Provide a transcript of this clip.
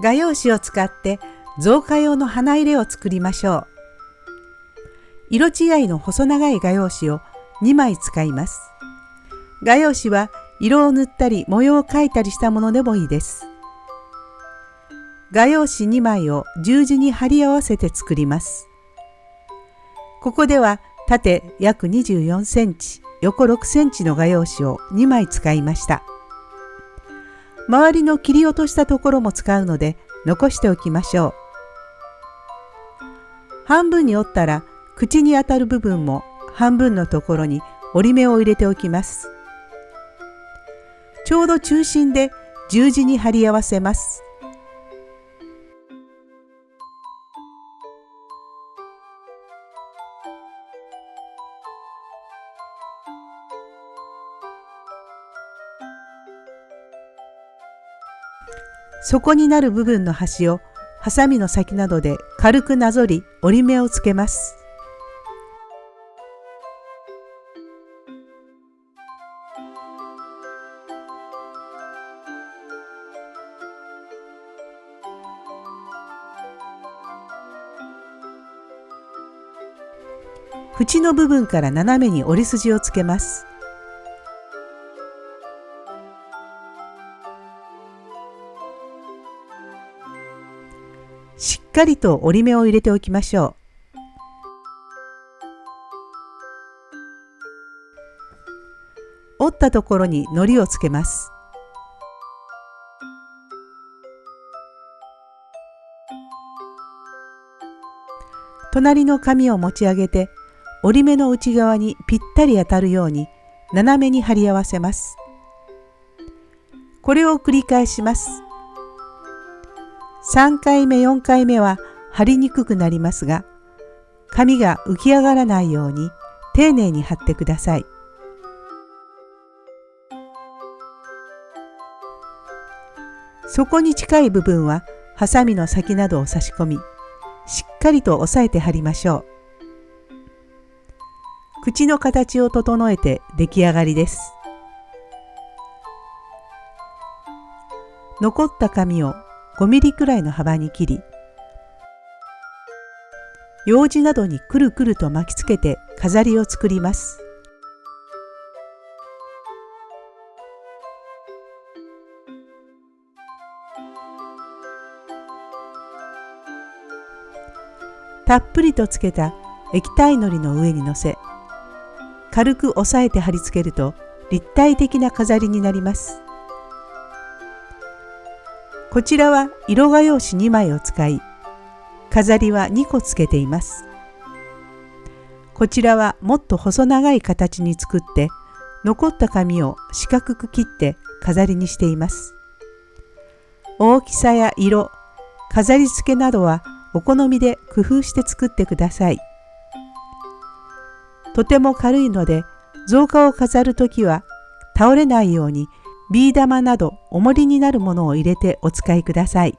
画用紙を使って造花用の花入れを作りましょう。色違いの細長い画用紙を2枚使います。画用紙は色を塗ったり模様を描いたりしたものでもいいです。画用紙2枚を十字に貼り合わせて作ります。ここでは縦約24センチ、横6センチの画用紙を2枚使いました。周りの切り落としたところも使うので残しておきましょう。半分に折ったら口に当たる部分も半分のところに折り目を入れておきます。ちょうど中心で十字に貼り合わせます。底になる部分の端をハサミの先などで軽くなぞり折り目をつけます。縁の部分から斜めに折り筋をつけます。しっかりと折り目を入れておきましょう。折ったところに糊をつけます。隣の紙を持ち上げて折り目の内側にぴったり当たるように斜めに貼り合わせます。これを繰り返します。3回目4回目は貼りにくくなりますが紙が浮き上がらないように丁寧に貼ってください。底に近い部分はハサミの先などを差し込みしっかりと押さえて貼りましょう。口の形を整えて出来上がりです。残った紙を5ミリくらいの幅に切り用紙などにくるくると巻きつけて飾りを作ります。たっぷりとつけた液体のりの上にのせ軽く押さえて貼り付けると立体的な飾りになります。こちらは色画用紙2枚を使い、飾りは2個つけています。こちらはもっと細長い形に作って、残った紙を四角く切って飾りにしています。大きさや色、飾り付けなどはお好みで工夫して作ってください。とても軽いので、造花を飾るときは倒れないようにビー玉など重りになるものを入れてお使いください。